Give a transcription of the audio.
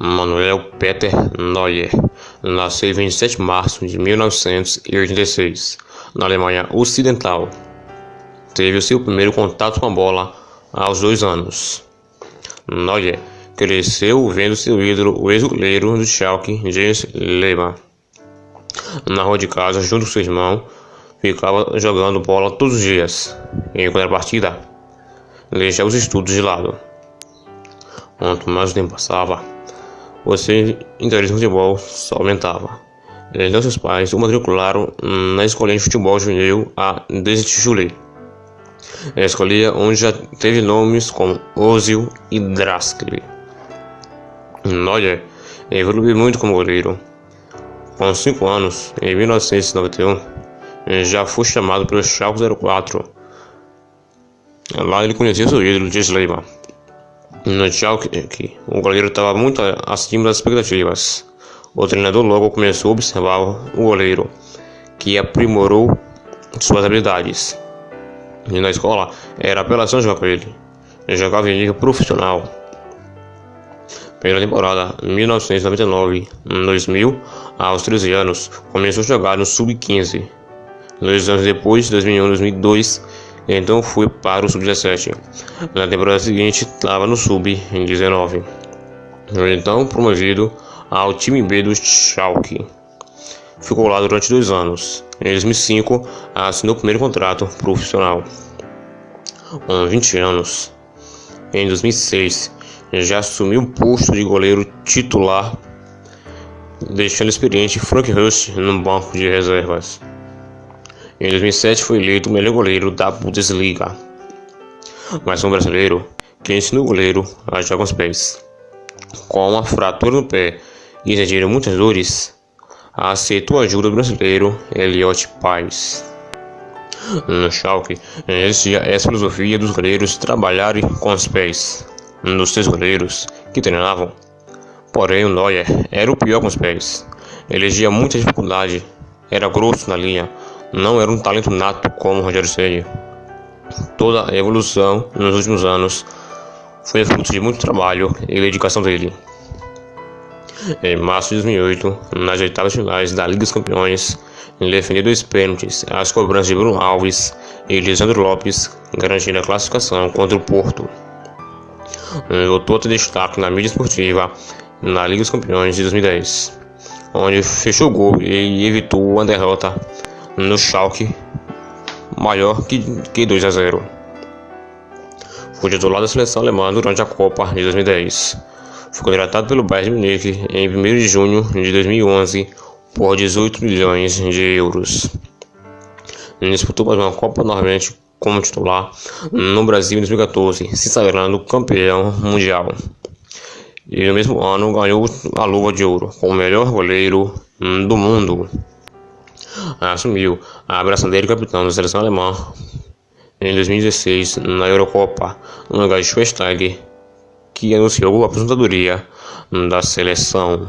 Manuel Peter Neuer nasceu em 27 de março de 1986, na Alemanha Ocidental. Teve o seu primeiro contato com a bola aos dois anos. Neuer cresceu vendo seu ídolo, o ex-goleiro do Schalke, Jens Lehmann. Na rua de casa, junto com seu irmão, ficava jogando bola todos os dias. Em partida, deixava os estudos de lado. Quanto mais o tempo passava, seu interesse no futebol só aumentava. Então seus pais o matricularam na escolinha de futebol juvenil a Destitulei. A escolinha onde já teve nomes como Ozil e Draskli. Neuer evoluiu muito como goleiro. Com 5 anos, em 1991, já foi chamado pelo Schalke 04. Lá ele conheceu seu ídolo, Jens No Schalke, o goleiro estava muito acima das expectativas. O treinador logo começou a observar o goleiro, que aprimorou suas habilidades. E na escola, era apelação jogar com ele. Ele jogava em nível profissional. Pela temporada 1999-2000, aos 13 anos, começou a jogar no Sub-15. Dois anos depois, 2001-2002, então fui para o Sub-17. Na temporada seguinte, estava no Sub-19. Então promovido ao time B do Schalke. Ficou lá durante dois anos. Em 2005, assinou o primeiro contrato profissional. Com 20 anos. Em 2006, já assumiu o posto de goleiro titular, deixando experiente Frank Rust no banco de reservas. Em 2007 foi eleito o melhor goleiro da Bundesliga. Mas um brasileiro que ensinou o goleiro a jogar com os pés. Com uma fratura no pé e sentindo muitas dores, aceitou a ajuda do brasileiro Elliot Paz. No Schalke existia essa filosofia dos goleiros trabalharem com os pés. Um dos seus goleiros que treinavam. Porém, o Neuer era o pior com os pés. Elegia muita dificuldade, era grosso na linha, não era um talento nato como Rogério Ceni. Toda a evolução nos últimos anos foi fruto de muito trabalho e dedicação dele. Em março de 2008, nas oitavas finais da Liga dos Campeões, ele defendeu dois pênaltis às cobranças de Bruno Alves e Lisandro Lopes, garantindo a classificação contra o Porto. Voltou a ter destaque na mídia esportiva na Liga dos Campeões de 2010, onde fechou o gol e evitou a derrota no Schalke maior que, que 2 a 0. Foi titular da seleção alemã durante a Copa de 2010. Foi contratado pelo Bayern de Munique em 1 de junho de 2011 por 18 milhões de euros. Disputou mais uma Copa novamente como titular no Brasil em 2014, se sagrando campeão mundial. E no mesmo ano ganhou a luva de ouro como melhor goleiro do mundo assumiu a abraçadeira de capitão da seleção alemã em 2016 na Eurocopa, no lugar de Schweinsteiger, que anunciou a aposentadoria da seleção.